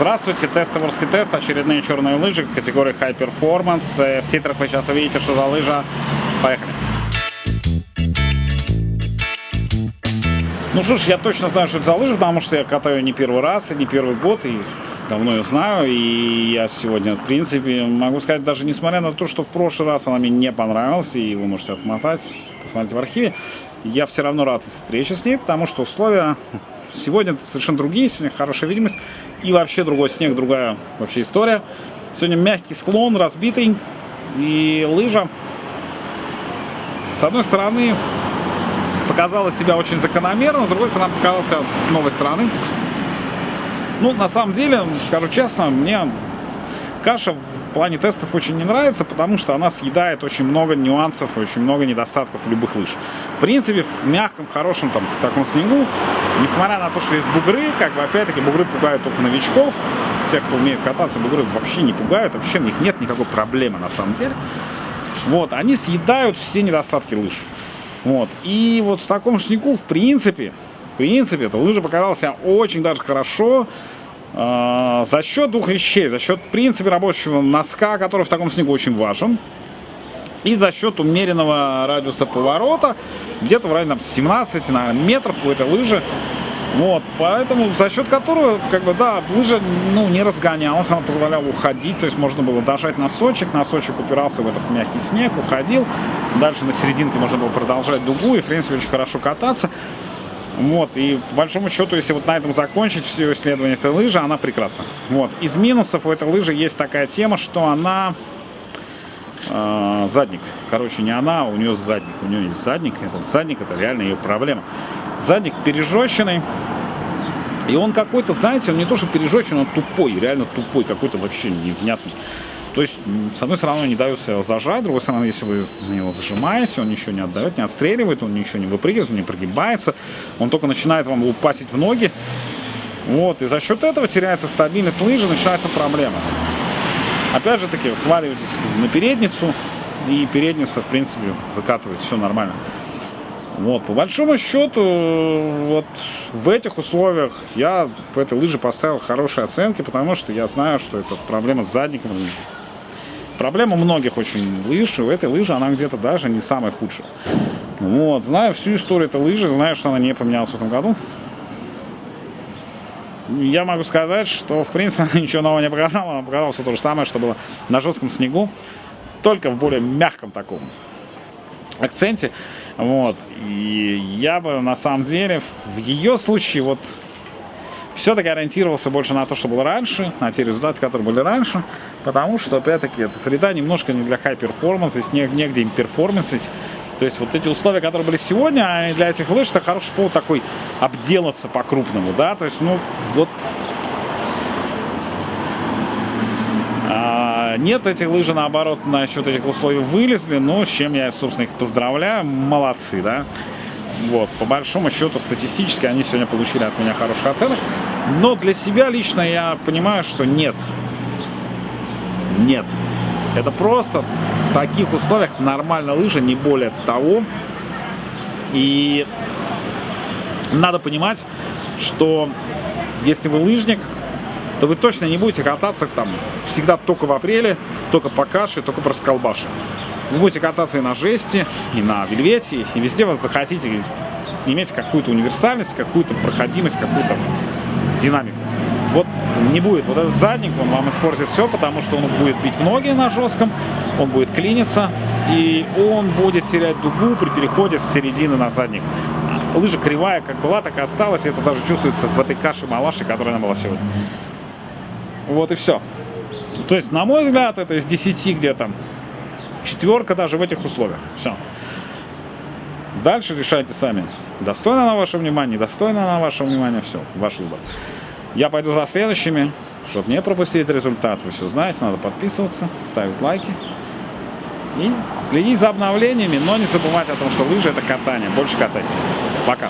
Здравствуйте, тест Тимурский тест, очередные черные лыжи категории High Performance. Э, В титрах вы сейчас увидите, что за лыжа. Поехали. Ну что ж, я точно знаю, что это за лыжа, потому что я катаю не первый раз и не первый год, и давно ее знаю, и я сегодня, в принципе, могу сказать, даже несмотря на то, что в прошлый раз она мне не понравилась, и вы можете отмотать, посмотреть в архиве, я все равно рад встрече с ней, потому что условия сегодня совершенно другие, сегодня хорошая видимость, и вообще другой снег, другая вообще история. Сегодня мягкий склон, разбитый, и лыжа, с одной стороны, показала себя очень закономерно, с другой стороны, показалась с новой стороны. Ну, на самом деле, скажу честно, мне каша в плане тестов очень не нравится, потому что она съедает очень много нюансов, очень много недостатков любых лыж. В принципе, в мягком, хорошем там таком снегу, несмотря на то, что есть бугры, как бы опять-таки бугры пугают только новичков, те, кто умеет кататься, бугры вообще не пугают, вообще у них нет никакой проблемы на самом деле. Вот, они съедают все недостатки лыж. Вот, и вот в таком снегу, в принципе, в принципе, эта лыжа показала себя очень даже хорошо, э, за счет двух вещей. За счет, в принципе, рабочего носка, который в таком снегу очень важен. И за счет умеренного радиуса поворота, где-то в районе там, 17 наверное, метров у этой лыжи. Вот, поэтому за счет которого, как бы, да, лыжа, ну, не разгонялась, она позволяла уходить, то есть можно было дожать носочек, носочек упирался в этот мягкий снег, уходил, дальше на серединке можно было продолжать дугу и, в принципе, очень хорошо кататься. Вот, и по большому счету, если вот на этом закончить все исследование этой лыжи, она прекрасна. Вот, из минусов у этой лыжи есть такая тема, что она э, задник. Короче, не она, а у нее задник. У нее есть задник, этот задник, это реально ее проблема. Задник пережещенный. И он какой-то, знаете, он не то, что пережечен, он тупой, реально тупой, какой-то вообще невнятный. То есть, с одной стороны, он не дает себя зажать, с другой стороны, если вы на него зажимаете, он ничего не отдает, не отстреливает, он ничего не выпрыгивает, он не прогибается, он только начинает вам лупасить в ноги. Вот, и за счет этого теряется стабильность лыжи, начинается проблема. Опять же таки, сваливаетесь на передницу, и передница, в принципе, выкатывает, все нормально. Вот, по большому счету, вот в этих условиях я по этой лыже поставил хорошие оценки, потому что я знаю, что это проблема с задником. Проблема многих очень лыж, и у этой лыжи она где-то даже не самая худшая. Вот, знаю всю историю этой лыжи, знаю, что она не поменялась в этом году. Я могу сказать, что, в принципе, она ничего нового не показала, она показала все то же самое, что было на жестком снегу, только в более мягком таком акценте. Вот. И я бы на самом деле в ее случае вот все-таки ориентировался больше на то, что было раньше, на те результаты, которые были раньше, потому что, опять-таки, эта среда немножко не для хай-перформанса, здесь не, негде им перформансить. То есть вот эти условия, которые были сегодня, они для этих лыж, это хороший повод такой обделаться по-крупному, да, то есть, ну, вот а, нет, эти лыжи, наоборот, насчет этих условий вылезли, но с чем я, собственно, их поздравляю, молодцы, да. Вот, по большому счету, статистически они сегодня получили от меня хороших оценок, но для себя лично я понимаю, что нет. Нет. Это просто в таких условиях нормальная лыжа, не более того. И надо понимать, что если вы лыжник, то вы точно не будете кататься там всегда только в апреле, только по каше, только по расколбаше. Вы будете кататься и на жести, и на вельвете, и везде вы захотите иметь какую-то универсальность, какую-то проходимость, какую-то динамику. Вот не будет вот этот задник, он вам испортит все, потому что он будет бить в ноги на жестком, он будет клиниться, и он будет терять дугу при переходе с середины на задник. Лыжа кривая как была, так и осталась, и это даже чувствуется в этой каше-малаше, которая она была сегодня. Вот и все. То есть, на мой взгляд, это из 10 где-то четверка даже в этих условиях. Все. Дальше решайте сами. Достойно на ваше внимание, недостойно на ваше внимание. Все, ваш выбор. Я пойду за следующими, чтобы не пропустить результат. Вы все знаете, надо подписываться, ставить лайки. И следить за обновлениями, но не забывать о том, что лыжи это катание. Больше катайтесь. Пока.